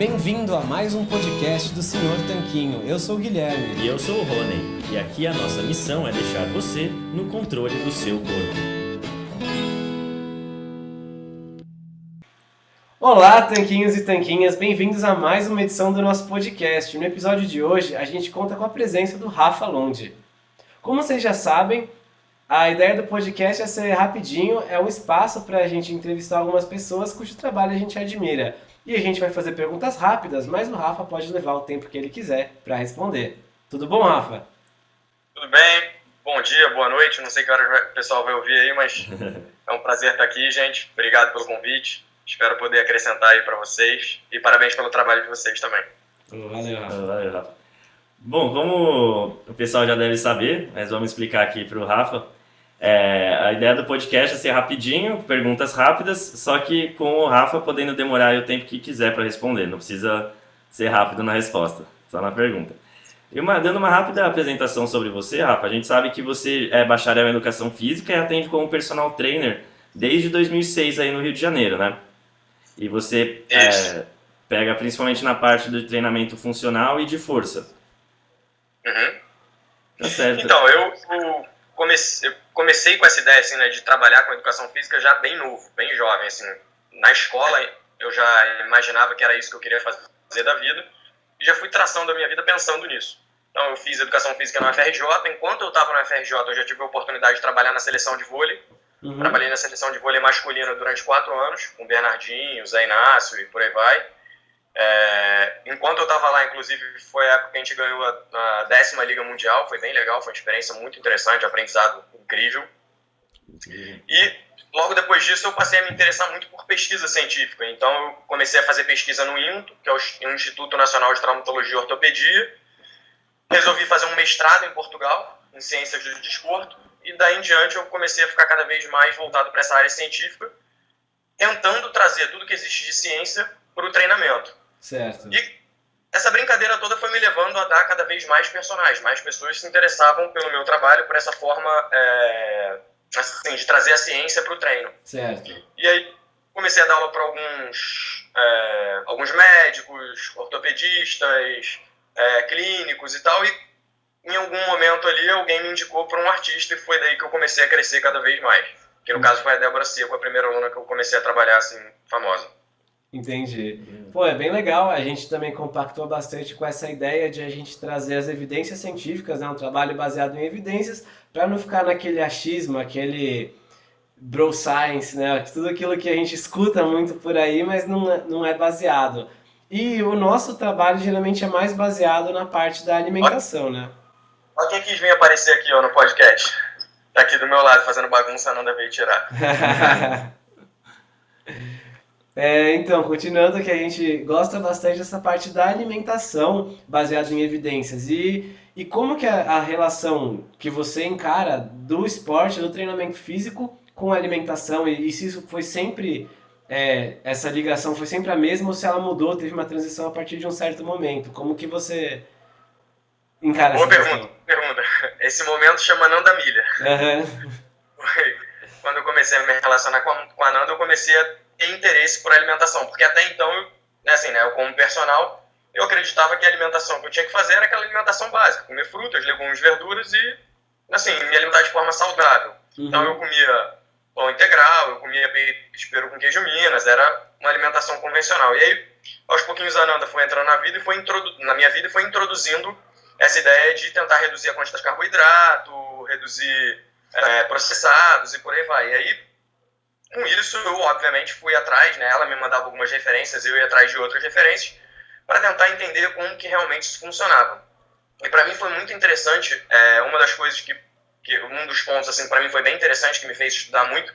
Bem-vindo a mais um podcast do Senhor Tanquinho. Eu sou o Guilherme. E eu sou o Rony. E aqui a nossa missão é deixar você no controle do seu corpo. Olá, tanquinhos e tanquinhas, bem-vindos a mais uma edição do nosso podcast. No episódio de hoje, a gente conta com a presença do Rafa Londe. Como vocês já sabem, a ideia do podcast é ser rapidinho, é um espaço para a gente entrevistar algumas pessoas cujo trabalho a gente admira. E a gente vai fazer perguntas rápidas, mas o Rafa pode levar o tempo que ele quiser para responder. Tudo bom, Rafa? Tudo bem, bom dia, boa noite. Não sei que hora o pessoal vai ouvir aí, mas é um prazer estar aqui, gente. Obrigado pelo convite. Espero poder acrescentar aí para vocês. E parabéns pelo trabalho de vocês também. Valeu, Rafa. Valeu, Rafa. Bom, como o pessoal já deve saber, mas vamos explicar aqui para o Rafa. É, a ideia do podcast é ser rapidinho, perguntas rápidas, só que com o Rafa podendo demorar o tempo que quiser para responder, não precisa ser rápido na resposta, só na pergunta. E uma, dando uma rápida apresentação sobre você, Rafa, a gente sabe que você é bacharel em Educação Física e atende como personal trainer desde 2006 aí no Rio de Janeiro, né? E você é, pega principalmente na parte do treinamento funcional e de força. Uhum. Tá certo. Então, eu, eu comecei, eu comecei com essa ideia assim, né, de trabalhar com educação física já bem novo, bem jovem. Assim. Na escola eu já imaginava que era isso que eu queria fazer da vida e já fui traçando a minha vida pensando nisso. Então eu fiz educação física na FRJ. Enquanto eu estava na FRJ, eu já tive a oportunidade de trabalhar na seleção de vôlei. Uhum. Trabalhei na seleção de vôlei masculina durante quatro anos, com o Bernardinho, Zé Inácio e por aí vai. É, enquanto eu estava lá, inclusive, foi a época que a gente ganhou a, a, décima Liga Mundial, foi bem legal, foi uma experiência muito interessante, aprendizado incrível. E logo depois disso eu passei a me interessar muito por pesquisa científica, então eu comecei a fazer pesquisa no INTO, que é o Instituto Nacional de Traumatologia e Ortopedia, resolvi fazer um mestrado em Portugal, em Ciências do Desporto, e daí em diante eu comecei a ficar cada vez mais voltado para essa área científica, tentando trazer tudo que existe de ciência para o treinamento. Certo. E essa brincadeira toda foi me levando a dar cada vez mais personagens, mais pessoas se interessavam pelo meu trabalho, por essa forma é, assim, de trazer a ciência para o treino. Certo. E aí comecei a dar aula para alguns, é, alguns médicos, ortopedistas, é, clínicos e tal, e em algum momento ali alguém me indicou para um artista e foi daí que eu comecei a crescer cada vez mais. Que no hum. caso foi a Débora Seco, a primeira aluna que eu comecei a trabalhar assim, famosa. Entendi. Pô, é bem legal. A gente também compactou bastante com essa ideia de a gente trazer as evidências científicas, né? um trabalho baseado em evidências, para não ficar naquele achismo, aquele bro science, né? Tudo aquilo que a gente escuta muito por aí, mas não é, não é baseado. E o nosso trabalho geralmente é mais baseado na parte da alimentação, né? Olha quem quis vir aparecer aqui ó, no podcast. Tá aqui do meu lado fazendo bagunça, não deve tirar. É, então, continuando que a gente gosta bastante dessa parte da alimentação baseada em evidências e, e como que a, a relação que você encara do esporte, do treinamento físico com a alimentação e, e se isso foi sempre, é, essa ligação foi sempre a mesma ou se ela mudou, teve uma transição a partir de um certo momento, como que você encara Boa pergunta, questão? pergunta. Esse momento chama Nanda Milha. Uhum. Quando eu comecei a me relacionar com a, com a Nanda, eu comecei a ter interesse por alimentação, porque até então, eu, né, assim, né, eu como personal, eu acreditava que a alimentação que eu tinha que fazer era aquela alimentação básica, comer frutas, legumes, verduras e, assim, me alimentar de forma saudável. Uhum. Então eu comia pão integral, eu comia peru com queijo Minas, era uma alimentação convencional. E aí, aos pouquinhos a Ananda foi entrando na vida e foi na minha vida e foi introduzindo essa ideia de tentar reduzir a quantidade de carboidrato, reduzir é, processados e por aí vai. E aí com isso, eu obviamente fui atrás, né? Ela me mandava algumas referências, eu ia atrás de outras referências para tentar entender como que realmente isso funcionava. E para mim foi muito interessante, é, uma das coisas que, que um dos pontos assim para mim foi bem interessante que me fez estudar muito,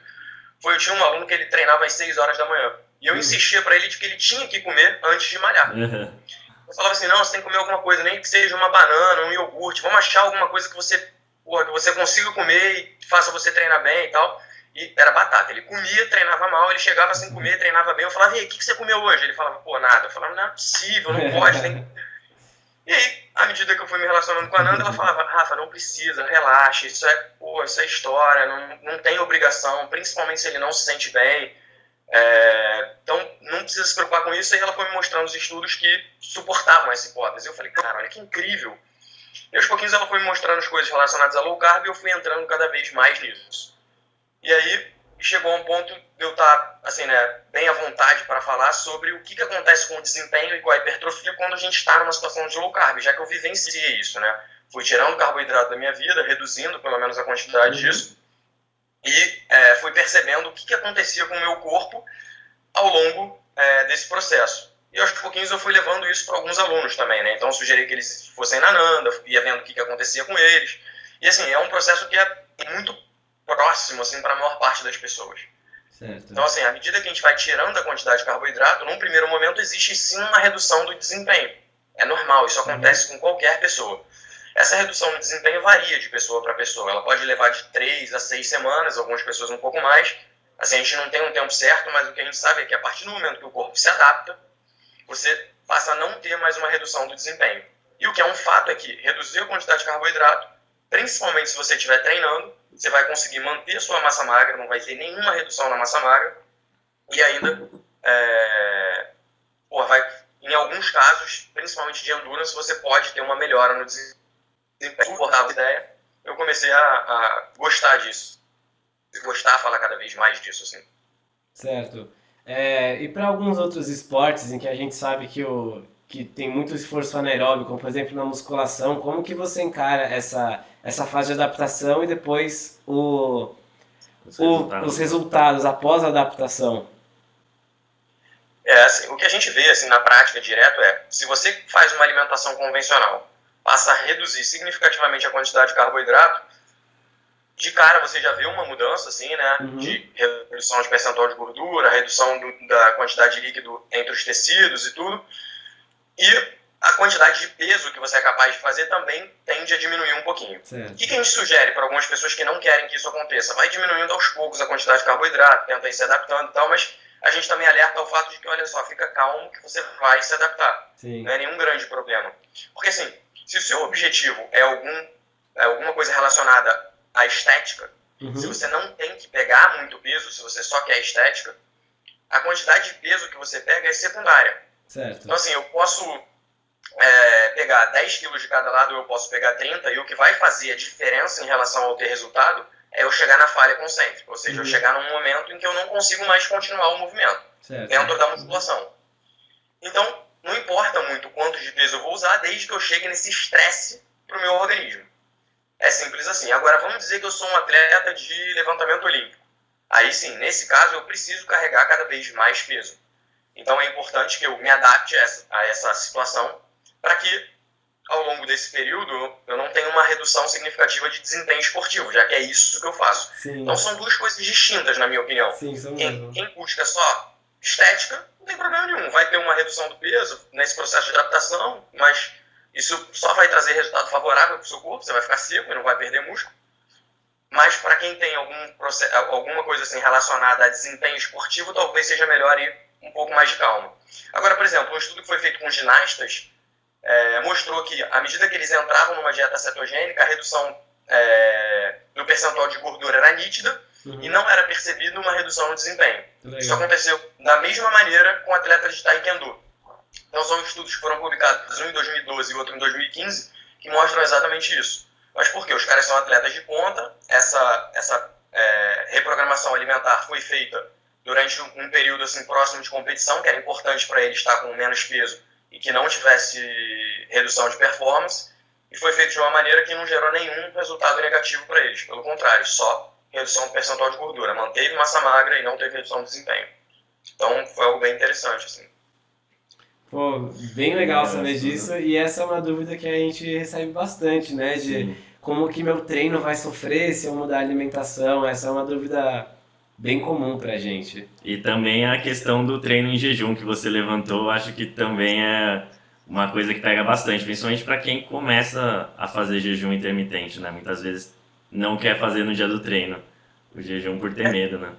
foi eu tinha um aluno que ele treinava às 6 horas da manhã. E eu uhum. insistia para ele de que ele tinha que comer antes de malhar. Uhum. Eu falava assim, não, você tem que comer alguma coisa, nem que seja uma banana, um iogurte, vamos achar alguma coisa que você, porra, que você consiga comer e faça você treinar bem e tal. E era batata. Ele comia, treinava mal, ele chegava sem comer, treinava bem. Eu falava, e aí, o que, que você comeu hoje? Ele falava, pô, nada. Eu falava, não é possível, não pode. Tem... E aí, à medida que eu fui me relacionando com a Nanda, ela falava, Rafa, não precisa, relaxa, isso é, pô, isso é história, não, não tem obrigação, principalmente se ele não se sente bem. É, então, não precisa se preocupar com isso. E ela foi me mostrando os estudos que suportavam essa hipótese. Eu falei, cara, olha que incrível. E aos pouquinhos ela foi me mostrando as coisas relacionadas a low carb e eu fui entrando cada vez mais nisso. E aí chegou a um ponto de eu estar, assim, né, bem à vontade para falar sobre o que, que acontece com o desempenho e com a hipertrofia quando a gente está numa situação de low carb, já que eu vivenciei isso, né? Fui tirando carboidrato da minha vida, reduzindo pelo menos a quantidade uhum. disso, e é, fui percebendo o que, que acontecia com o meu corpo ao longo é, desse processo. E aos pouquinhos eu fui levando isso para alguns alunos também, né? Então eu sugeri que eles fossem na Nanda, ia vendo o que, que acontecia com eles. E assim, é um processo que é muito próximo, assim, para a maior parte das pessoas. Certo. Então, assim, à medida que a gente vai tirando a quantidade de carboidrato, num primeiro momento existe sim uma redução do desempenho. É normal, isso acontece uhum. com qualquer pessoa. Essa redução no desempenho varia de pessoa para pessoa. Ela pode levar de 3 a 6 semanas, algumas pessoas um pouco mais. Assim, a gente não tem um tempo certo, mas o que a gente sabe é que a partir do momento que o corpo se adapta, você passa a não ter mais uma redução do desempenho. E o que é um fato é que reduzir a quantidade de carboidrato, principalmente se você estiver treinando, você vai conseguir manter sua massa magra, não vai ter nenhuma redução na massa magra, e ainda, é, vai, em alguns casos, principalmente de endurance, você pode ter uma melhora no desempenho. A ideia, eu comecei a, a gostar disso, gostar, falar cada vez mais disso, assim. Certo. É, e para alguns outros esportes em que a gente sabe que, o, que tem muito esforço anaeróbico, como por exemplo na musculação, como que você encara essa, essa fase de adaptação e depois o, os, o, resultados. os resultados após a adaptação? É, assim, o que a gente vê assim, na prática direto é, se você faz uma alimentação convencional, passa a reduzir significativamente a quantidade de carboidrato, de cara você já vê uma mudança, assim, né? Uhum. De redução de percentual de gordura, redução do, da quantidade de líquido entre os tecidos e tudo. E a quantidade de peso que você é capaz de fazer também tende a diminuir um pouquinho. Certo. O que, a gente sugere para algumas pessoas que não querem que isso aconteça? Vai diminuindo aos poucos a quantidade de carboidrato, tenta ir se adaptando e tal, mas a gente também alerta ao fato de que, olha só, fica calmo que você vai se adaptar. Sim. Não é nenhum grande problema. Porque assim, se o seu objetivo é algum, é alguma coisa relacionada a estética. Uhum. Se você não tem que pegar muito peso, se você só quer estética, a quantidade de peso que você pega é secundária. Certo. Então, assim, eu posso é, pegar 10 quilos de cada lado, eu posso pegar 30, e o que vai fazer a diferença em relação ao ter resultado é eu chegar na falha concêntrica, ou seja, uhum. eu chegar num momento em que eu não consigo mais continuar o movimento certo. dentro da musculação. Então, não importa muito quanto de peso eu vou usar, desde que eu chegue nesse estresse para o meu organismo. É simples assim. Agora, vamos dizer que eu sou um atleta de levantamento olímpico. Aí sim, nesse caso, eu preciso carregar cada vez mais peso. Então, é importante que eu me adapte a essa, a essa situação para que, ao longo desse período, eu não tenha uma redução significativa de desempenho esportivo, já que é isso que eu faço. Sim. Então, são duas coisas distintas, na minha opinião. Sim, quem, quem busca só estética, não tem problema nenhum. Vai ter uma redução do peso nesse processo de adaptação, mas isso só vai trazer resultado favorável para o seu corpo, você vai ficar seco e não vai perder músculo. Mas para quem tem algum processo, alguma coisa assim relacionada a desempenho esportivo, talvez seja melhor ir um pouco mais de calma. Agora, por exemplo, um estudo que foi feito com ginastas é, mostrou que, à medida que eles entravam numa dieta cetogênica, a redução é, do percentual de gordura era nítida uhum. e não era percebido uma redução no desempenho. Legal. Isso aconteceu da mesma maneira com atletas de taekwondo. Então são estudos que foram publicados, um em 2012 e outro em 2015, que mostram exatamente isso. Mas por quê? Os caras são atletas de ponta, essa, essa é, reprogramação alimentar foi feita durante um período assim próximo de competição, que era importante para eles estar com menos peso e que não tivesse redução de performance, e foi feito de uma maneira que não gerou nenhum resultado negativo para eles, pelo contrário, só redução do percentual de gordura, manteve massa magra e não teve redução de desempenho. Então foi algo bem interessante assim. Pô, bem legal saber disso. E essa é uma dúvida que a gente recebe bastante, né? De Sim. como que meu treino vai sofrer se eu mudar a alimentação. Essa é uma dúvida bem comum pra gente. E também a questão do treino em jejum que você levantou, acho que também é uma coisa que pega bastante, principalmente para quem começa a fazer jejum intermitente, né? Muitas vezes não quer fazer no dia do treino o jejum por ter é. medo, né?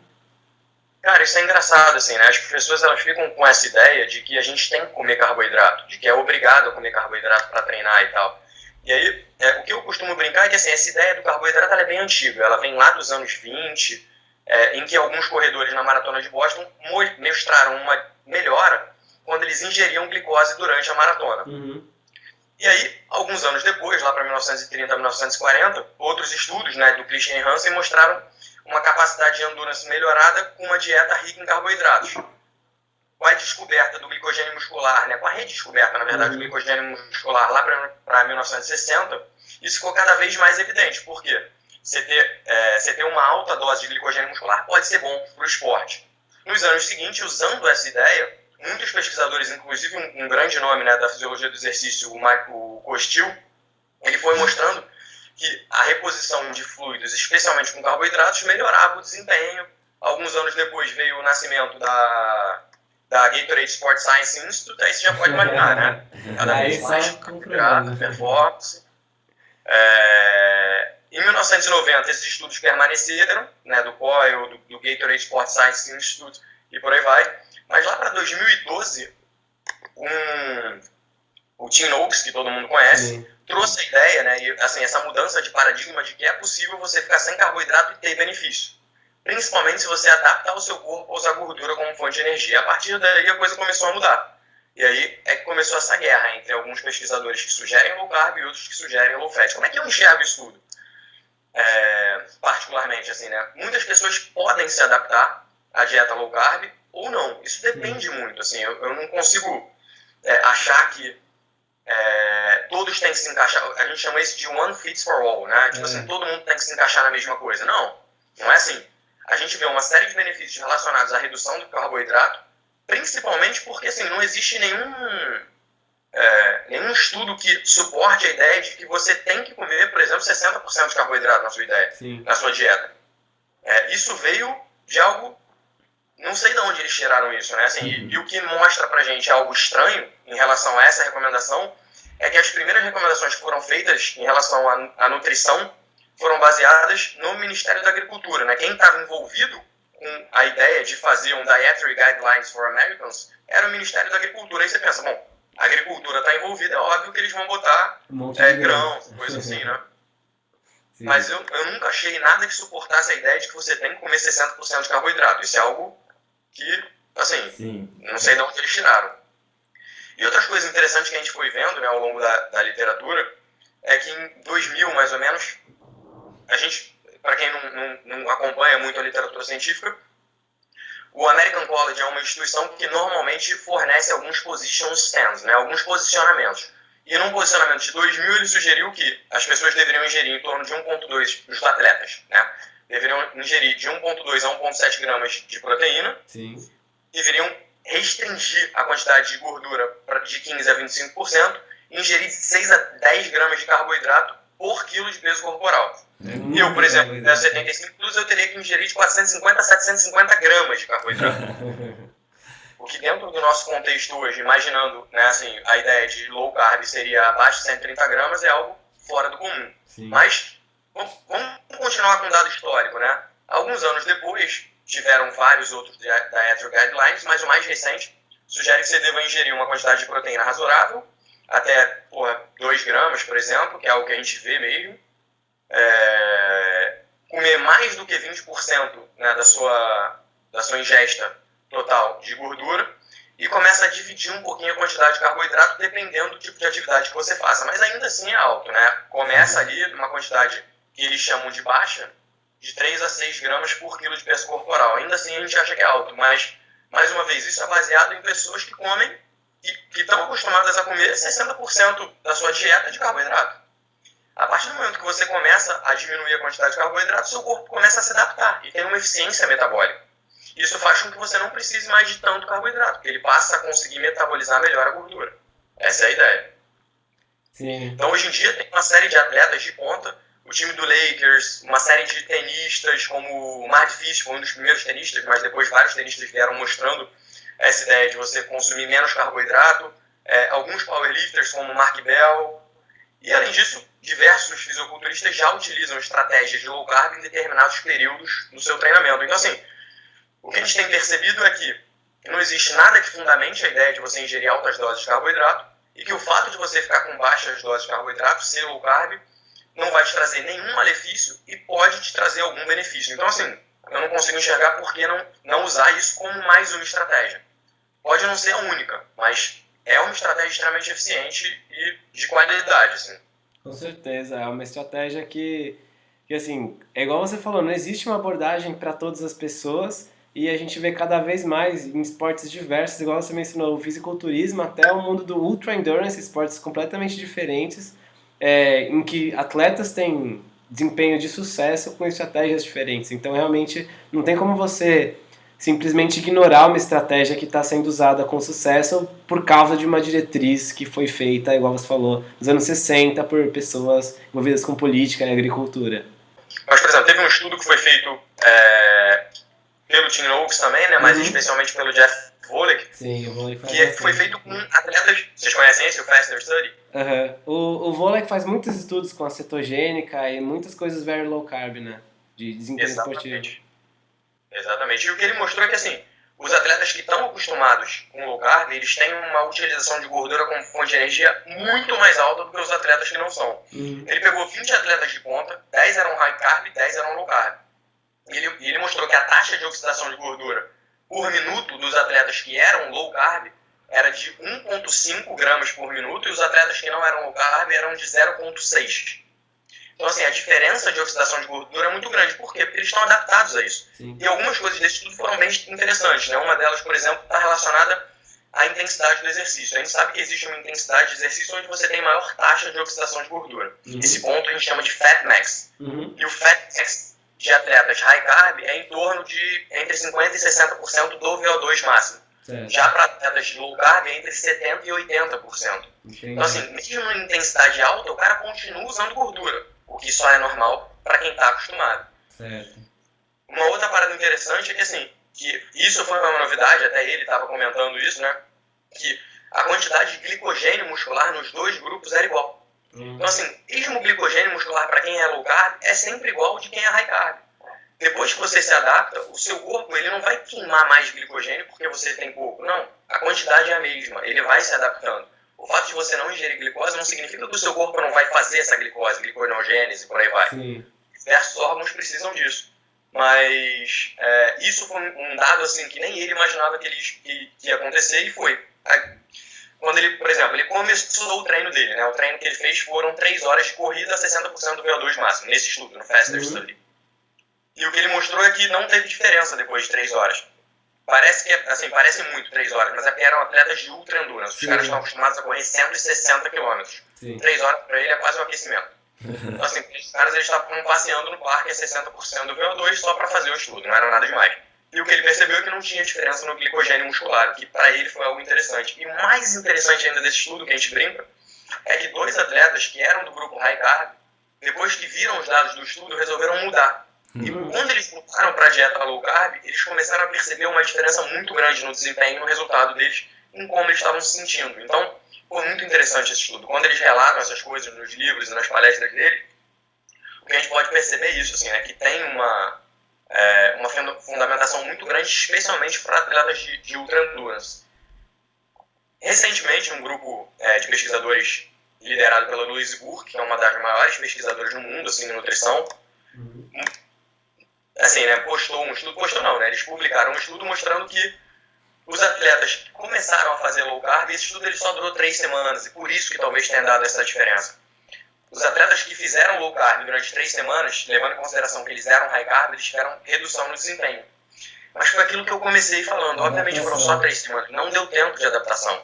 Cara, isso é engraçado, assim, né? As pessoas elas ficam com essa ideia de que a gente tem que comer carboidrato, de que é obrigado a comer carboidrato para treinar e tal. E aí, é, o que eu costumo brincar é que, assim, essa ideia do carboidrato é bem antiga. Ela vem lá dos anos 20, é, em que alguns corredores na maratona de Boston mostraram uma melhora quando eles ingeriam glicose durante a maratona. Uhum. E aí, alguns anos depois, lá para 1930, 1940, outros estudos né, do Christian Hansen mostraram uma capacidade de endurance melhorada com uma dieta rica em carboidratos. Com a descoberta do glicogênio muscular, né, com a redescoberta, na verdade, do glicogênio muscular lá para 1960, isso ficou cada vez mais evidente. Por quê? Você ter, é, você ter uma alta dose de glicogênio muscular pode ser bom para o esporte. Nos anos seguintes, usando essa ideia, muitos pesquisadores, inclusive um, um grande nome né, da fisiologia do exercício, o Michael Costil, ele foi mostrando que a reposição de fluidos, especialmente com carboidratos, melhorava o desempenho. Alguns anos depois veio o nascimento da, da Gatorade Sport Science Institute, aí você já pode imaginar, né? Cada vez mais carboidrato, performance. É, em 1990, esses estudos permaneceram, né, do COIL, do, do Gatorade Sport Science Institute e por aí vai. Mas lá para 2012, um, o Tim Noakes, que todo mundo conhece, Sim. trouxe a ideia, né, e, assim, essa mudança de paradigma de que é possível você ficar sem carboidrato e ter benefício. Principalmente se você adaptar o seu corpo a usar gordura como fonte de energia. A partir daí a coisa começou a mudar. E aí é que começou essa guerra entre alguns pesquisadores que sugerem low carb e outros que sugerem low fat. Como é que eu enxergo isso tudo? É, particularmente, assim, né? Muitas pessoas podem se adaptar à dieta low carb ou não. Isso depende muito. Assim, eu, eu não consigo é, achar que é, todos têm que se encaixar. A gente chama isso de one fits for all, né? Tipo assim, é. todo mundo tem que se encaixar na mesma coisa. Não, não é assim. A gente vê uma série de benefícios relacionados à redução do carboidrato, principalmente porque assim, não existe nenhum, é, nenhum estudo que suporte a ideia de que você tem que comer, por exemplo, 60% de carboidrato na sua ideia, Sim. na sua dieta. É, isso veio de algo não sei de onde eles tiraram isso, né? Assim, e, e, o que mostra pra gente algo estranho em relação a essa recomendação é que as primeiras recomendações que foram feitas em relação à, à nutrição foram baseadas no Ministério da Agricultura, né? Quem estava envolvido com a ideia de fazer um Dietary Guidelines for Americans era o Ministério da Agricultura. Aí você pensa, bom, a agricultura está envolvida, é óbvio que eles vão botar um é, grãos, coisa assim, né? Sim. Mas eu, eu nunca achei nada que suportasse a ideia de que você tem que comer 60% de carboidrato. Isso é algo que, assim, Sim. não sei de onde eles tiraram. E outras coisas interessantes que a gente foi vendo né, ao longo da, da literatura é que em 2000, mais ou menos, a gente, para quem não, não, não acompanha muito a literatura científica, o American College é uma instituição que normalmente fornece alguns position stands, né, alguns posicionamentos. E num posicionamento de 2000 ele sugeriu que as pessoas deveriam ingerir em torno de 1,2 dos atletas, né? deveriam ingerir de 1,2 a 1,7 gramas de proteína. Sim. Deveriam restringir a quantidade de gordura de 15 a 25%, e ingerir de 6 a 10 gramas de carboidrato por quilo de peso corporal. É eu, por exemplo, peso 75 quilos, eu teria que ingerir de 450 a 750 gramas de carboidrato. o que dentro do nosso contexto hoje, imaginando né, assim, a ideia de low carb seria abaixo de 130 gramas, é algo fora do comum. Sim. Mas vamos continuar com um dado histórico, né? Alguns anos depois, tiveram vários outros Dietary Guidelines, mas o mais recente sugere que você deva ingerir uma quantidade de proteína razoável, até porra, 2 gramas, por exemplo, que é algo que a gente vê mesmo. É, comer mais do que 20% né, da, sua, da sua ingesta total de gordura e começa a dividir um pouquinho a quantidade de carboidrato dependendo do tipo de atividade que você faça. Mas ainda assim é alto, né? Começa ali numa quantidade que eles chamam de baixa, de 3 a 6 gramas por quilo de peso corporal. Ainda assim a gente acha que é alto, mas, mais uma vez, isso é baseado em pessoas que comem e que estão acostumadas a comer 60% da sua dieta de carboidrato. A partir do momento que você começa a diminuir a quantidade de carboidrato, seu corpo começa a se adaptar e tem uma eficiência metabólica. Isso faz com que você não precise mais de tanto carboidrato, porque ele passa a conseguir metabolizar melhor a gordura. Essa é a ideia. Sim. Então, hoje em dia, tem uma série de atletas de ponta o time do Lakers, uma série de tenistas, como o Mark Fish foi um dos primeiros tenistas, mas depois vários tenistas vieram mostrando essa ideia de você consumir menos carboidrato, é, alguns powerlifters como Mark Bell, e além disso, diversos fisiculturistas já utilizam estratégias de low carb em determinados períodos do seu treinamento. Então, assim, o que gente tem percebido é que não existe nada que fundamente a ideia de você ingerir altas doses de carboidrato e que o fato de você ficar com baixas doses de carboidrato, ser low carb, não vai te trazer nenhum malefício e pode te trazer algum benefício. Então, assim, eu não consigo enxergar por que não, não usar isso como mais uma estratégia. Pode não ser a única, mas é uma estratégia extremamente eficiente e de qualidade, assim. Com certeza, é uma estratégia que, que assim, é igual você falou, não existe uma abordagem para todas as pessoas e a gente vê cada vez mais em esportes diversos, igual você mencionou, o fisiculturismo até o mundo do ultra endurance, esportes completamente diferentes, é, em que atletas têm desempenho de sucesso com estratégias diferentes. Então, realmente, não tem como você simplesmente ignorar uma estratégia que está sendo usada com sucesso por causa de uma diretriz que foi feita, igual você falou, nos anos 60 por pessoas envolvidas com política e agricultura. Mas, por exemplo, teve um estudo que foi feito é, pelo Tim Oaks também, né, mas uhum. especialmente pelo Jeff Volek, Sim, o Volek que foi feito com atletas, vocês conhecem esse, o Faster Study? Uhum. O, o Volek faz muitos estudos com a cetogênica e muitas coisas very low carb, né, de desempenho Exatamente. esportivo. Exatamente, e o que ele mostrou é que assim, os atletas que estão acostumados com low carb, eles têm uma utilização de gordura como fonte de energia muito mais alta do que os atletas que não são. Uhum. Ele pegou 20 atletas de ponta, 10 eram high carb e 10 eram low carb. E ele, ele mostrou que a taxa de oxidação de gordura por minuto dos atletas que eram low carb era de 1,5 gramas por minuto e os atletas que não eram low carb eram de 0,6. Então, assim, a diferença de oxidação de gordura é muito grande. Por quê? Porque eles estão adaptados a isso. Sim. E algumas coisas desse estudo foram bem interessantes. Né? Uma delas, por exemplo, está relacionada à intensidade do exercício. A gente sabe que existe uma intensidade de exercício onde você tem maior taxa de oxidação de gordura. Uhum. Esse ponto a gente chama de Fat Max. Uhum. E o Fat Max de atletas high carb é em torno de entre 50% e 60% do VO2 máximo. Certo. Já para atletas de low carb é entre 70% e 80%. Entendi. Então, assim, mesmo em intensidade alta, o cara continua usando gordura, o que só é normal para quem está acostumado. Certo. Uma outra parada interessante é que, assim, que isso foi uma novidade, até ele estava comentando isso, né? Que a quantidade de glicogênio muscular nos dois grupos era igual. Uhum. Então, assim, mesmo o glicogênio muscular para quem é low carb é sempre igual ao de quem é high carb. Depois que você se adapta, o seu corpo ele não vai queimar mais glicogênio porque você tem pouco. Não, a quantidade é a mesma, ele vai se adaptando. O fato de você não ingerir glicose não significa que o seu corpo não vai fazer essa glicose, gliconeogênese, por aí vai. Sim. Diversos órgãos precisam disso. Mas é, isso foi um dado assim que nem ele imaginava que, ele, que, que ia acontecer e foi. Quando ele, por exemplo, ele começou o treino dele, né? O treino que ele fez foram 3 horas de corrida a 60% do VO2 máximo, nesse estudo, no Faster Uhum. Study. E o que ele mostrou é que não teve diferença depois de 3 horas. Parece que, é- assim, parece muito 3 horas, mas é porque eram atletas de ultra endurance. Os Sim. caras estão acostumados a correr 160 km. Sim. 3 horas para ele é quase um aquecimento. Então, assim, os caras eles estavam passeando no parque a 60% do VO2 só para fazer o estudo, não era nada demais. E o que ele percebeu é que não tinha diferença no glicogênio muscular, que para ele foi algo interessante. E o mais interessante ainda desse estudo que a gente brinca é que dois atletas que eram do grupo high carb, depois que viram os dados do estudo, resolveram mudar. E Uhum. quando eles mudaram para a dieta low carb, eles começaram a perceber uma diferença muito grande no desempenho e no resultado deles, em como eles estavam se sentindo. Então, foi muito interessante esse estudo. Quando eles relatam essas coisas nos livros e nas palestras dele, o que a gente pode perceber é isso, assim, né, que tem uma, é, uma funda- fundamentação muito grande, especialmente para atletas de, de ultra endurance. Recentemente, um grupo é, de pesquisadores liderado pela Louise Burke, que é uma das maiores pesquisadoras no mundo assim, de nutrição, Uhum. Assim, né, postou um estudo, postou não, né, eles publicaram um estudo mostrando que os atletas que começaram a fazer low carb, esse estudo ele só durou três semanas, e por isso que talvez tenha dado essa diferença. Os atletas que fizeram low carb durante três semanas, levando em consideração que eles eram high carb, eles tiveram redução no desempenho. Mas foi aquilo que eu comecei falando, obviamente foram só três semanas, não deu tempo de adaptação.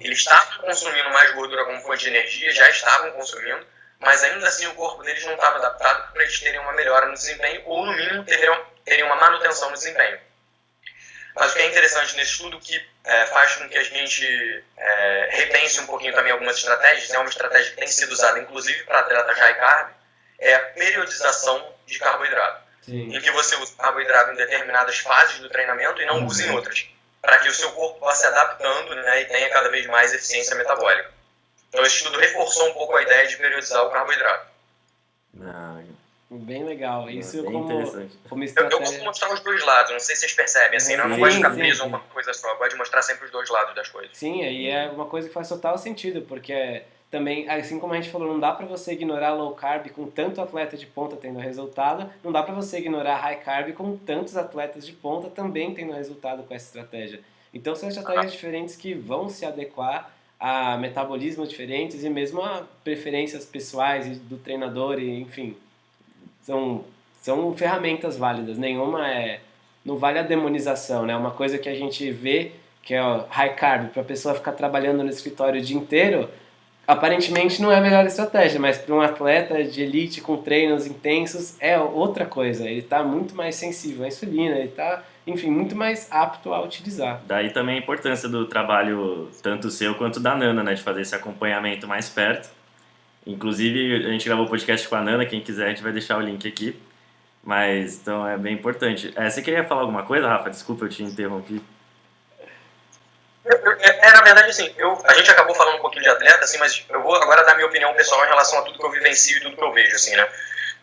Eles estavam consumindo mais gordura como fonte de energia, já estavam consumindo, mas ainda assim o corpo deles não estava adaptado para eles terem uma melhora no desempenho, ou no mínimo teriam, teriam uma manutenção no desempenho. Mas o que é interessante nesse estudo, que é, faz com que a gente é, repense um pouquinho também algumas estratégias, é uma estratégia que tem sido usada inclusive para atletas high carb, é a periodização de carboidrato Sim. em que você usa carboidrato em determinadas fases do treinamento e não usa em outras, para que o seu corpo vá se adaptando né, e tenha cada vez mais eficiência metabólica. Então, esse estudo reforçou um pouco a ideia de periodizar o carboidrato. Ah, Bem legal. Isso bem como, interessante. como Eu, eu gosto de estratégia. mostrar os dois lados, não sei se vocês percebem, assim, não, não Sim, gosto de ficar preso a sim. uma coisa só, eu gosto de mostrar sempre os dois lados das coisas. Sim, aí é uma coisa que faz total sentido, porque também, assim como a gente falou, não dá para você ignorar low carb com tanto atleta de ponta tendo resultado, não dá para você ignorar high carb com tantos atletas de ponta também tendo resultado com essa estratégia. Então são estratégias diferentes que vão se adequar a metabolismos diferentes e mesmo a preferências pessoais do treinador e enfim são são ferramentas válidas. Nenhuma é não vale a demonização né? Uma coisa que a gente vê que é o high carb para a pessoa ficar trabalhando no escritório o dia inteiro aparentemente não é a melhor estratégia mas para um atleta de elite com treinos intensos é outra coisa. Ele está muito mais sensível à insulina ele está enfim, muito mais apto a utilizar. Daí também a importância do trabalho, tanto seu quanto da Nana, né, de fazer esse acompanhamento mais perto. Inclusive, a gente gravou o podcast com a Nana, quem quiser a gente vai deixar o link aqui. Mas, então, é bem importante. É, você queria falar alguma coisa, Rafa? Desculpa, eu te interrompi. É, é, na verdade, assim, eu, a gente acabou falando um pouquinho de atleta, assim, mas eu vou agora dar minha opinião pessoal em relação a tudo que eu vivencio e tudo que eu vejo, assim, né?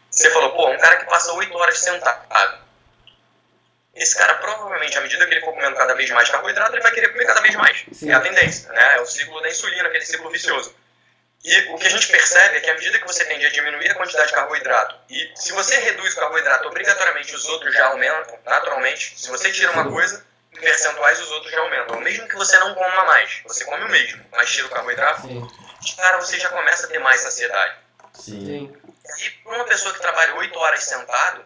Você falou, pô, um cara que passa oito horas sentado, esse cara provavelmente, à medida que ele for comendo cada vez mais carboidrato, ele vai querer comer cada vez mais. Sim. É a tendência, né? É o ciclo da insulina, aquele ciclo vicioso. E o que a gente percebe é que à medida que você tende a diminuir a quantidade de carboidrato, e se você reduz o carboidrato, obrigatoriamente os outros já aumentam, naturalmente. Se você tira uma coisa, em percentuais os outros já aumentam. Mesmo que você não coma mais, você come o mesmo, mas tira o carboidrato, Sim. cara, você já começa a ter mais saciedade. Sim. E para uma pessoa que trabalha 8 horas sentado,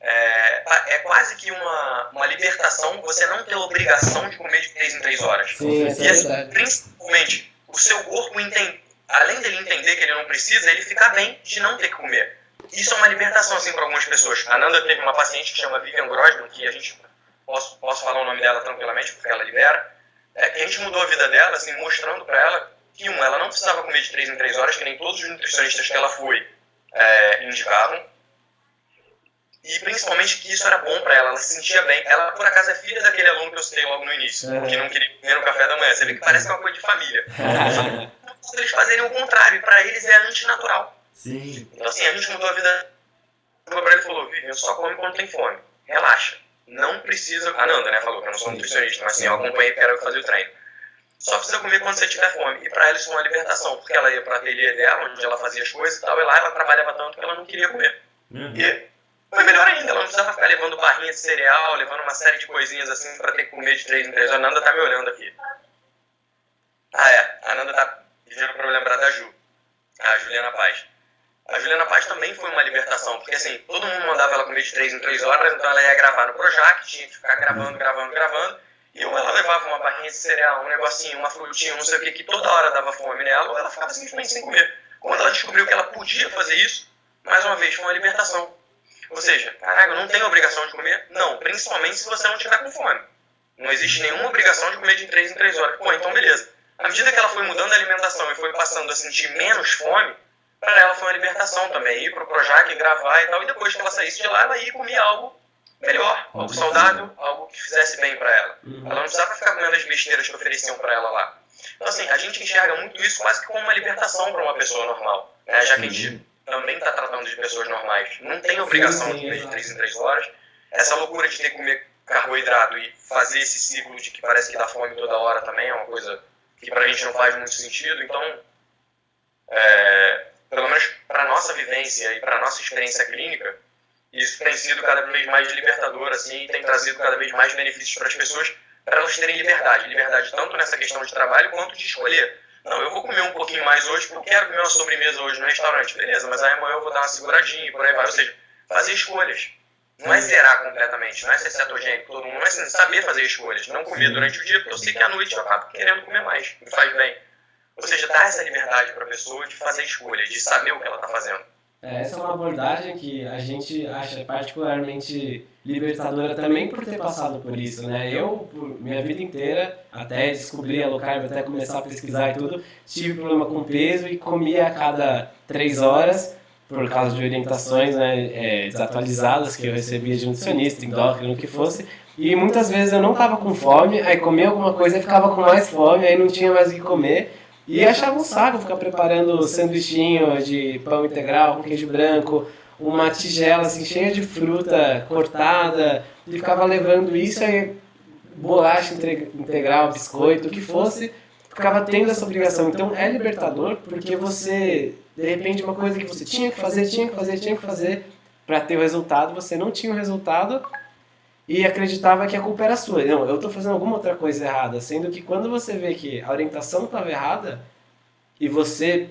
é, é quase que uma, uma libertação você não ter obrigação de comer de 3 em 3 horas. Sim, e é assim, principalmente, o seu corpo, entende, além dele entender que ele não precisa, ele fica bem de não ter que comer. Isso é uma libertação assim para algumas pessoas. A Nanda teve uma paciente que chama Vivian Grossman, que a gente posso, posso falar o nome dela tranquilamente porque ela libera, é, que a gente mudou a vida dela, assim, mostrando para ela que, um, ela não precisava comer de 3 em 3 horas, que nem todos os nutricionistas que ela foi é, indicavam e principalmente que isso era bom para ela, ela se sentia bem. Ela, por acaso, é filha daquele aluno que eu citei logo no início, é. que não queria comer no café da manhã. Você vê que parece é uma coisa de família. Só eles fazerem o contrário, para eles é antinatural. Sim. Então, assim, a gente mudou a vida para ele falou: Vivian, só come quando tem fome. Relaxa. Não precisa. A Nanda, né, falou que eu não sou nutricionista, mas assim, eu acompanhei porque era eu fazer o treino. Só precisa comer quando você tiver fome. E para ela isso foi uma libertação, porque ela ia para ateliê dela, onde ela fazia as coisas e tal, e lá ela trabalhava tanto que ela não queria comer. Uhum. E foi melhor ainda, ela não precisava ficar levando barrinha de cereal, levando uma série de coisinhas assim para ter que comer de 3 em 3 horas. A Nanda tá me olhando aqui. Ah, é. A Nanda tá pedindo para eu lembrar da Ju. A Juliana Paz. A Juliana Paz também foi uma libertação, porque assim, todo mundo mandava ela comer de 3 em 3 horas, então ela ia gravar no Projac, tinha que ficar gravando, gravando, gravando. E ou ela levava uma barrinha de cereal, um negocinho, uma frutinha, não sei o que, que toda hora dava fome nela, ou ela ficava simplesmente sem comer. Quando ela descobriu que ela podia fazer isso, mais uma vez, foi uma libertação. Ou seja, caralho, não tem obrigação de comer? Não, principalmente se você não tiver com fome. Não existe nenhuma obrigação de comer de 3 em 3 horas. Pô, então beleza. À medida que ela foi mudando a alimentação e foi passando a sentir menos fome, para ela foi uma libertação também. Ir pro Projac, gravar e tal. E depois que ela saísse de lá, ela ia comia algo melhor, algo saudável, algo que fizesse bem para ela. Uhum. Ela não precisava ficar comendo as besteiras que ofereciam para ela lá. Então, assim, a gente enxerga muito isso quase que como uma libertação para uma pessoa normal. Né? Já que a gente também está tratando de pessoas normais. Não tem obrigação de comer de 3 em 3 horas. Essa loucura de ter que comer carboidrato e fazer esse ciclo de que parece que dá fome toda hora também é uma coisa que para a gente não faz muito sentido. Então, é, pelo menos para nossa vivência e para nossa experiência clínica, isso tem sido cada vez mais libertador, assim, e tem trazido cada vez mais benefícios para as pessoas, para elas terem liberdade. Liberdade tanto nessa questão de trabalho quanto de escolher não, eu vou comer um pouquinho mais hoje porque eu quero comer uma sobremesa hoje no restaurante. Beleza, mas aí amanhã eu vou dar uma seguradinha e por aí vai. Ou seja, fazer escolhas. Não é zerar completamente, não é ser cetogênico todo mundo, mas é saber fazer escolhas. Não comer durante o dia, porque eu sei que à noite eu acabo querendo comer mais. Me faz bem. Ou seja, dar essa liberdade para a pessoa de fazer escolhas, de saber o que ela está fazendo. É, essa é uma abordagem que a gente acha particularmente libertadora também por ter passado por isso, né? Eu, minha vida inteira, até descobrir a low carb, até começar a pesquisar e tudo, tive problema com peso e comia a cada três horas por causa de orientações né, é, desatualizadas que eu recebia de nutricionista, endócrino, o que fosse. E muitas vezes eu não estava com fome, aí comia alguma coisa e ficava com mais fome, aí não tinha mais o que comer. E achava um saco ficar preparando sanduichinho de pão integral com queijo branco, uma tigela assim cheia de fruta cortada, e ficava levando isso aí, bolacha integral, biscoito, o que fosse, ficava tendo essa obrigação. Então é libertador porque você, de repente, uma coisa que você tinha que fazer, tinha que fazer, tinha que fazer para ter o resultado, você não tinha o resultado e acreditava que a culpa era sua. Não, eu estou fazendo alguma outra coisa errada, sendo que quando você vê que a orientação estava errada e você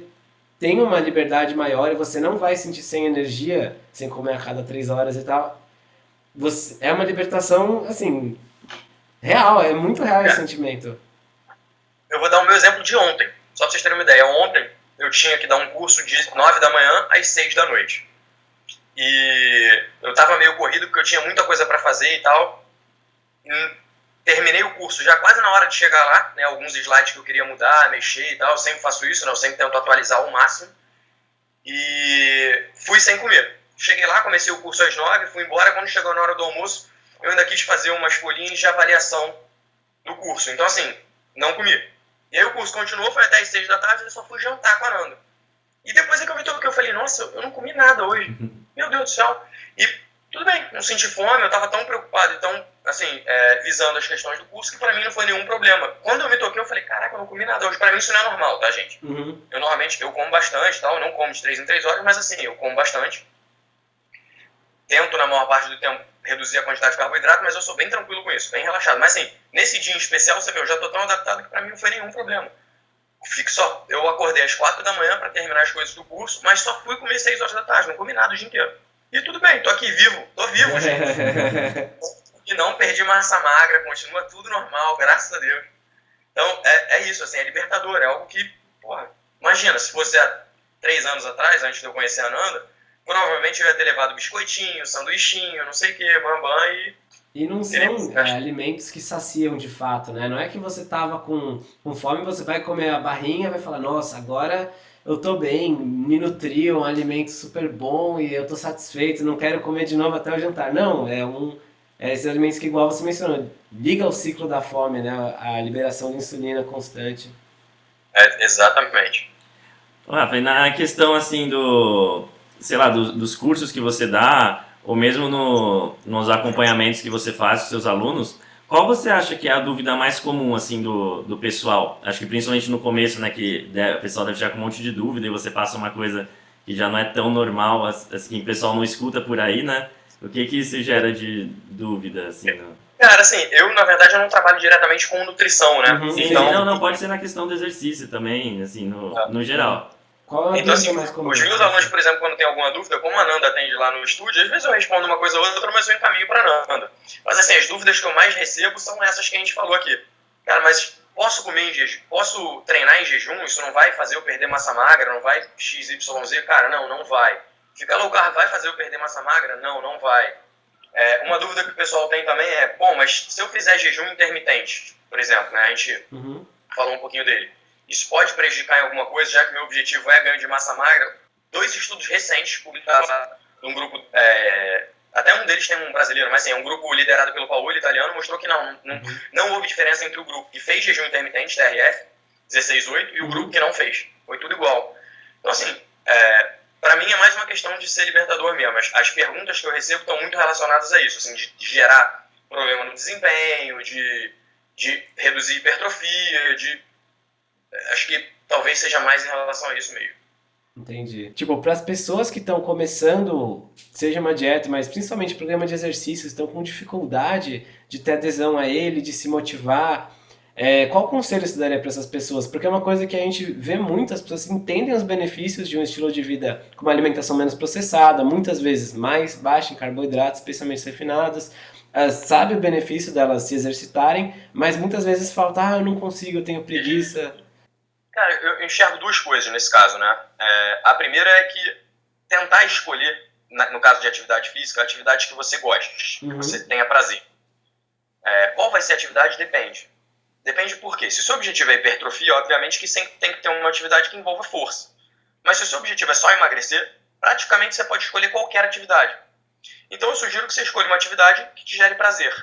tem uma liberdade maior e você não vai sentir sem energia, sem comer a cada três horas e tal, você, é uma libertação, assim, real, é muito real esse sentimento. Eu vou dar o meu exemplo de ontem, só pra vocês terem uma ideia. Ontem eu tinha que dar um curso de 9 da manhã às 6 da noite. E eu tava meio corrido porque eu tinha muita coisa para fazer e tal. E terminei o curso já quase na hora de chegar lá, né, alguns slides que eu queria mudar, mexer e tal. Eu sempre faço isso, né, eu sempre tento atualizar ao máximo. E fui sem comer. Cheguei lá, comecei o curso às 9, fui embora. Quando chegou na hora do almoço, eu ainda quis fazer umas folhinhas de avaliação do curso. Então, assim, não comi. E aí o curso continuou, foi até as 6 da tarde, eu só fui jantar com a Nanda. E depois é que eu tudo que eu falei, nossa, eu não comi nada hoje. Meu Deus do céu. E tudo bem, não senti fome, eu estava tão preocupado e tão, assim, é, visando as questões do curso que para mim não foi nenhum problema. Quando eu me toquei, eu falei, caraca, eu não comi nada hoje. Para mim isso não é normal, tá, gente? Uhum. Eu normalmente, eu como bastante, tal, eu não como de 3 em 3 horas, mas assim, eu como bastante. Tento, na maior parte do tempo, reduzir a quantidade de carboidrato, mas eu sou bem tranquilo com isso, bem relaxado. Mas assim, nesse dia em especial, você vê, eu já tô tão adaptado que para mim não foi nenhum problema. Fico só, eu acordei às 4 da manhã para terminar as coisas do curso, mas só fui comer 6 horas da tarde, não comi nada o dia inteiro. E tudo bem, tô aqui vivo, tô vivo, gente. e não perdi massa magra, continua tudo normal, graças a Deus. Então, é, é isso, assim, é libertador, é algo que, porra, imagina, se fosse há três anos atrás, antes de eu conhecer a Nanda, provavelmente eu ia ter levado biscoitinho, sanduichinho, não sei o que, bambam e e não são é, alimentos que saciam de fato, né? Não é que você tava com, com fome, você vai comer a barrinha, vai falar, nossa, agora eu tô bem, me nutri, um alimento super bom e eu tô satisfeito, não quero comer de novo até o jantar. Não, é um é esses alimentos que igual você mencionou, liga o ciclo da fome, né? A liberação de insulina constante. É, exatamente. Rafa, na questão assim do, sei lá, do, dos cursos que você dá, ou mesmo no, nos acompanhamentos que você faz com seus alunos, qual você acha que é a dúvida mais comum, assim, do, do pessoal? Acho que principalmente no começo, né, que o pessoal deve chegar com um monte de dúvida e você passa uma coisa que já não é tão normal, assim, o pessoal não escuta por aí, né? O que que isso gera de dúvida, assim, no... Cara, assim, eu, na verdade, eu não trabalho diretamente com nutrição, né? Uhum, então... Não, não, pode ser na questão do exercício também, assim, no, ah. no geral. Qual é então, assim, mais comum? os meus alunos, por exemplo, quando tem alguma dúvida, como a Nanda atende lá no estúdio, às vezes eu respondo uma coisa ou outra, mas eu encaminho para Nanda. Mas, assim, as dúvidas que eu mais recebo são essas que a gente falou aqui. Cara, mas posso comer em jejum? Posso treinar em jejum? Isso não vai fazer eu perder massa magra? Não vai XYZ? Cara, não, não vai. Ficar low carb vai fazer eu perder massa magra? Não, não vai. É, uma dúvida que o pessoal tem também é, bom, mas se eu fizer jejum intermitente, por exemplo, né, a gente uhum. falou um pouquinho dele isso pode prejudicar em alguma coisa, já que meu objetivo é ganho de massa magra. Dois estudos recentes publicados de um grupo, é, até um deles tem um brasileiro, mas assim, é um grupo liderado pelo Paulo, italiano, mostrou que não, não, uhum. não houve diferença entre o grupo que fez jejum intermitente, TRF, 16-8, e o grupo que não fez. Foi tudo igual. Então, assim, é, para mim é mais uma questão de ser libertador mesmo. As, as perguntas que eu recebo estão muito relacionadas a isso, assim, de, de gerar problema no desempenho, de, de reduzir hipertrofia, de acho que talvez seja mais em relação a isso mesmo. Entendi. Tipo, para as pessoas que estão começando, seja uma dieta, mas principalmente programa de exercícios, estão com dificuldade de ter adesão a ele, de se motivar, é, qual conselho você daria para essas pessoas? Porque é uma coisa que a gente vê muito, as pessoas entendem os benefícios de um estilo de vida com uma alimentação menos processada, muitas vezes mais baixa em carboidratos, especialmente refinados, uh, sabe o benefício delas se exercitarem, mas muitas vezes falta, ah, eu não consigo, eu tenho preguiça. Cara, eu enxergo duas coisas nesse caso, né? É, a primeira é que tentar escolher, no caso de atividade física, atividades que você goste, uhum. que você tenha prazer. É, qual vai ser a atividade? Depende. Depende por quê. Se o seu objetivo é hipertrofia, obviamente que sempre tem que ter uma atividade que envolva força. Mas se o seu objetivo é só emagrecer, praticamente você pode escolher qualquer atividade. Então eu sugiro que você escolha uma atividade que te gere prazer.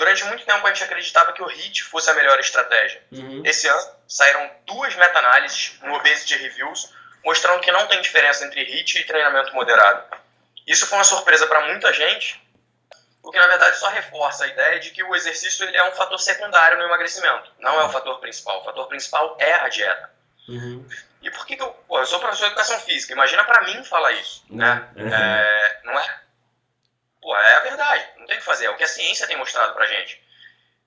Durante muito tempo a gente acreditava que o HIIT fosse a melhor estratégia. Uhum. Esse ano saíram duas meta-análises no Obesity Reviews mostrando que não tem diferença entre HIIT e treinamento moderado. Isso foi uma surpresa para muita gente, porque na verdade verdade, só reforça a ideia de que o exercício ele é um fator secundário no emagrecimento, não é o fator principal. O fator principal é a dieta. Uhum. E por que, que eu. Pô, eu sou professor de educação física, imagina para mim falar isso, né? Uhum. É, não é? Pô, é a verdade, não tem o que fazer, é o que a ciência tem mostrado pra gente.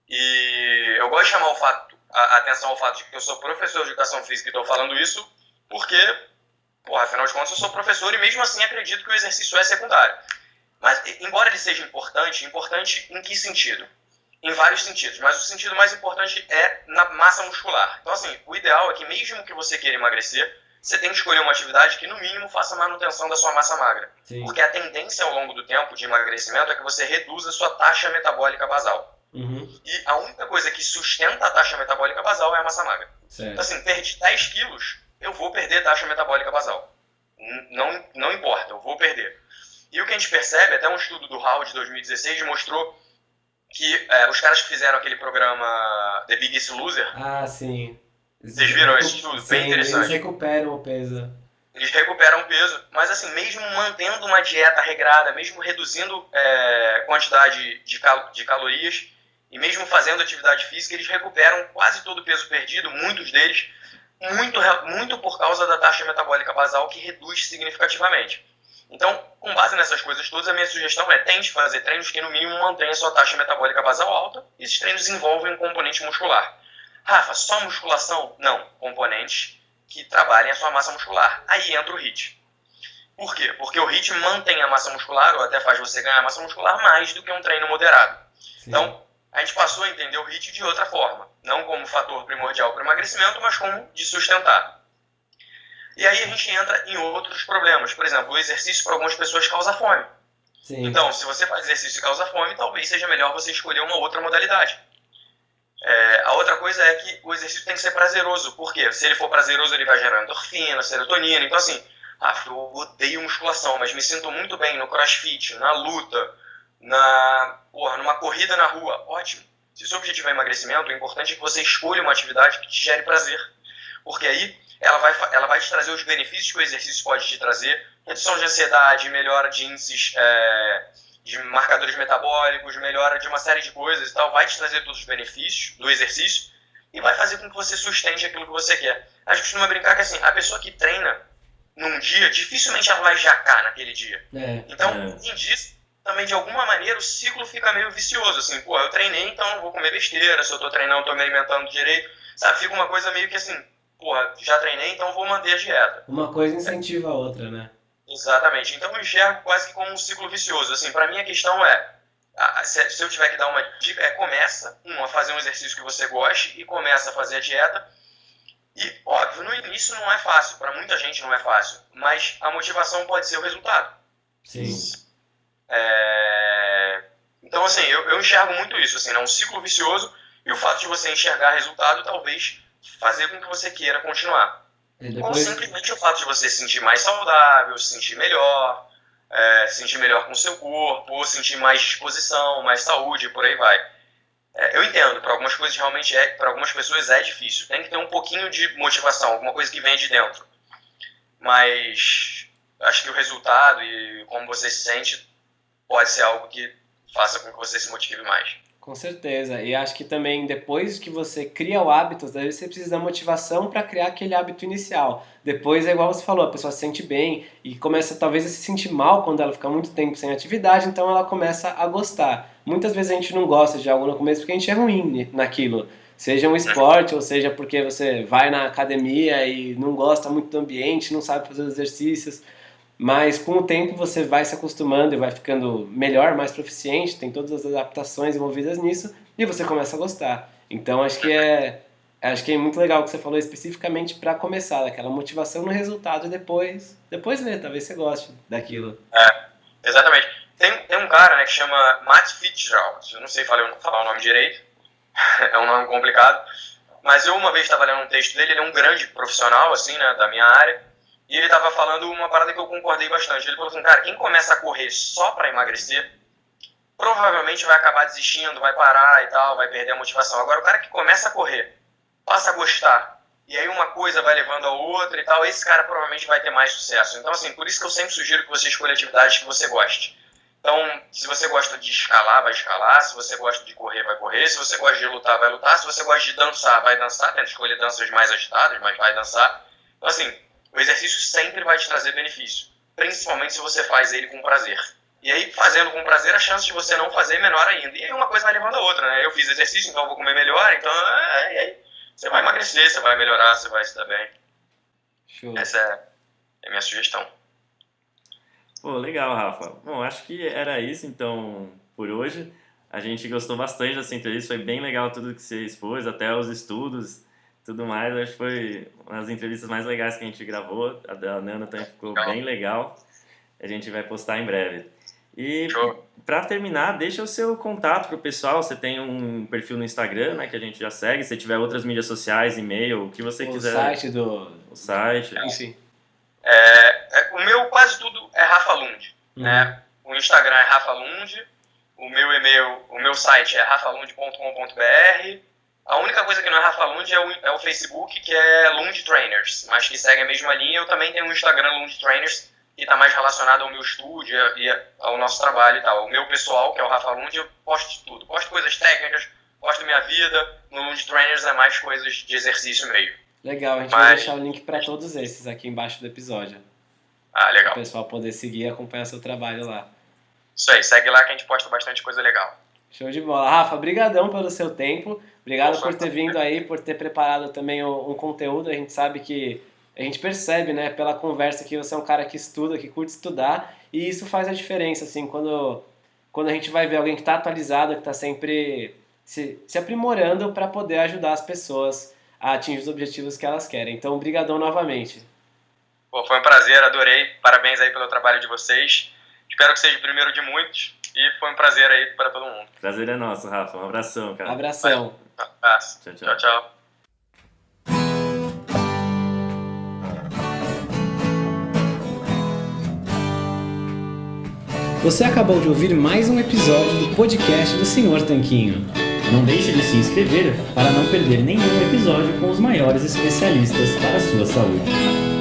E eu gosto de chamar o fato, a, atenção ao fato de que eu sou professor de educação física e estou falando isso porque, pô, afinal de contas, eu sou professor e mesmo assim acredito que o exercício é secundário. Mas, embora ele seja importante, importante em que sentido? Em vários sentidos, mas o sentido mais importante é na massa muscular. Então, assim, o ideal é que mesmo que você queira emagrecer, você tem que escolher uma atividade que, no mínimo, faça manutenção da sua massa magra. Sim. Porque a tendência ao longo do tempo de emagrecimento é que você reduza a sua taxa metabólica basal. Uhum. E a única coisa que sustenta a taxa metabólica basal é a massa magra. Certo. Então, assim, perdi 10 quilos, eu vou perder a taxa metabólica basal. Não, não importa, eu vou perder. E o que a gente percebe, até um estudo do Hall de 2016 mostrou que é, os caras que fizeram aquele programa The Biggest Loser. Ah, sim. Vocês viram esse estudo? Sim, Bem interessante. Eles recuperam o peso. Eles recuperam o peso, mas assim, mesmo mantendo uma dieta regrada, mesmo reduzindo é, quantidade de, cal de calorias e mesmo fazendo atividade física, eles recuperam quase todo o peso perdido, muitos deles, muito, muito por causa da taxa metabólica basal que reduz significativamente. Então, com base nessas coisas todas, a minha sugestão é tente fazer treinos que no mínimo mantenham sua taxa metabólica basal alta. Esses treinos envolvem um componente muscular. Rafa, só musculação? Não, componentes que trabalhem a sua massa muscular. Aí entra o HIIT. Por quê? Porque o HIIT mantém a massa muscular, ou até faz você ganhar massa muscular, mais do que um treino moderado. Sim. Então, a gente passou a entender o HIIT de outra forma. Não como fator primordial para o emagrecimento, mas como de sustentar. E aí a gente entra em outros problemas. Por exemplo, o exercício para algumas pessoas causa fome. Sim. Então, se você faz exercício e causa fome, talvez seja melhor você escolher uma outra modalidade. É, a outra coisa é que o exercício tem que ser prazeroso. Por quê? Se ele for prazeroso, ele vai gerar endorfina, serotonina. Então, assim, ah, eu odeio musculação, mas me sinto muito bem no crossfit, na luta, na, porra, numa corrida na rua. Ótimo. Se o seu objetivo é emagrecimento, o importante é que você escolha uma atividade que te gere prazer. Porque aí ela vai, ela vai te trazer os benefícios que o exercício pode te trazer, redução de ansiedade, melhora de índices é, de marcadores metabólicos, melhora de uma série de coisas e tal, vai te trazer todos os benefícios do exercício e vai fazer com que você sustente aquilo que você quer. A gente costuma brincar que assim, a pessoa que treina num dia, dificilmente ela vai jacar naquele dia. É, então, é. além disso, também de alguma maneira o ciclo fica meio vicioso, assim, pô, eu treinei, então não vou comer besteira, se eu tô treinando, eu tô me alimentando direito, sabe? Fica uma coisa meio que assim, porra, já treinei, então vou manter a dieta. Uma coisa incentiva a outra, né? Exatamente. Então eu enxergo quase que como um ciclo vicioso. Assim, para mim a questão é, se eu tiver que dar uma dica, é começa, um, a fazer um exercício que você goste e começa a fazer a dieta. E, óbvio, no início não é fácil, para muita gente não é fácil, mas a motivação pode ser o resultado. Sim. É... Então, assim, eu, eu enxergo muito isso, assim, é um ciclo vicioso e o fato de você enxergar resultado talvez fazer com que você queira continuar. Depois... Ou simplesmente o fato de você se sentir mais saudável, se sentir melhor, é, se sentir melhor com o seu corpo, sentir mais disposição, mais saúde, por aí vai. É, eu entendo, para algumas coisas realmente é, para algumas pessoas é difícil. Tem que ter um pouquinho de motivação, alguma coisa que vem de dentro. Mas acho que o resultado e como você se sente pode ser algo que faça com que você se motive mais. Com certeza. E acho que também depois que você cria o hábito, daí você precisa da motivação para criar aquele hábito inicial. Depois é igual você falou, a pessoa se sente bem e começa talvez a se sentir mal quando ela fica muito tempo sem atividade, então ela começa a gostar. Muitas vezes a gente não gosta de algo no começo porque a gente é ruim naquilo. Seja um esporte, ou seja porque você vai na academia e não gosta muito do ambiente, não sabe fazer os exercícios. Mas com o tempo você vai se acostumando e vai ficando melhor, mais proficiente, tem todas as adaptações envolvidas nisso e você começa a gostar. Então acho que é acho que é muito legal o que você falou especificamente para começar, aquela motivação no resultado e depois depois ver, talvez você goste daquilo. É, exatamente. Tem, tem um cara né, que chama Matt Fitzgerald, eu não sei falar, falar o nome direito, é um nome complicado, mas eu uma vez estava lendo um texto dele, ele é um grande profissional assim, né, da minha área, e ele estava falando uma parada que eu concordei bastante. Ele falou assim, cara, quem começa a correr só para emagrecer, provavelmente vai acabar desistindo, vai parar e tal, vai perder a motivação. Agora, o cara que começa a correr, passa a gostar, e aí uma coisa vai levando a outra e tal, esse cara provavelmente vai ter mais sucesso. Então, assim, por isso que eu sempre sugiro que você escolha atividades que você goste. Então, se você gosta de escalar, vai escalar. Se você gosta de correr, vai correr. Se você gosta de lutar, vai lutar. Se você gosta de dançar, vai dançar. Tenta escolher danças mais agitadas, mas vai dançar. Então, assim, o exercício sempre vai te trazer benefício. Principalmente se você faz ele com prazer. E aí, fazendo com prazer, a chance de você não fazer é menor ainda. E aí, uma coisa vai levando a outra, né? Eu fiz exercício, então eu vou comer melhor. Então, é, e aí, você vai emagrecer, você vai melhorar, você vai se dar bem. Show. Essa é a minha sugestão. Pô, legal, Rafa. Bom, acho que era isso então por hoje. A gente gostou bastante dessa entrevista, foi bem legal tudo que você expôs, até os estudos, tudo mais. Acho que foi uma das entrevistas mais legais que a gente gravou. A da Nana também ficou Legal. bem legal. A gente vai postar em breve. E para terminar, deixa o seu contato pro pessoal. Você tem um perfil no Instagram, né, que a gente já segue. Se tiver outras mídias sociais, e-mail, o que você o quiser, site do. o site. Enfim. É, é, o meu quase tudo é Rafa Lund. Uhum. Né? O Instagram é Rafa Lund, o meu e-mail, o meu site é rafalund.com.br. A única coisa que não é Rafa Lund é o, é o Facebook, que é Lund Trainers, mas que segue a mesma linha. Eu também tenho um Instagram Lund Trainers, que está mais relacionado ao meu estúdio e ao nosso trabalho e tal. O meu pessoal, que é o Rafa Lund, eu posto de tudo. Posto coisas técnicas, posto minha vida. No Lund Trainers é mais coisas de exercício mesmo. Legal, a gente vai Mas- deixar o link para todos esses aqui embaixo do episódio. Ah, Para legal. o pessoal poder seguir e acompanhar seu trabalho lá. Isso aí, segue lá que a gente posta bastante coisa legal. Show de bola. Rafa, brigadão pelo seu tempo. Obrigado por ter vindo aí, por ter preparado também um, conteúdo. A gente sabe que a gente percebe, né, pela conversa que você é um cara que estuda, que curte estudar, e isso faz a diferença, assim, quando, quando a gente vai ver alguém que está atualizado, que está sempre se, se aprimorando para poder ajudar as pessoas a atingir os objetivos que elas querem. Então, brigadão novamente. Pô, foi um prazer, adorei. Parabéns aí pelo trabalho de vocês. Espero que seja o primeiro de muitos. E foi um prazer aí para todo mundo. Prazer é nosso, Rafa. Um abração, cara. Abração. Abraço. Tchau, tchau. Tchau, tchau. Você acabou de ouvir mais um episódio do podcast do Senhor Tanquinho. Não deixe de se inscrever para não perder nenhum episódio com os maiores especialistas para a sua saúde.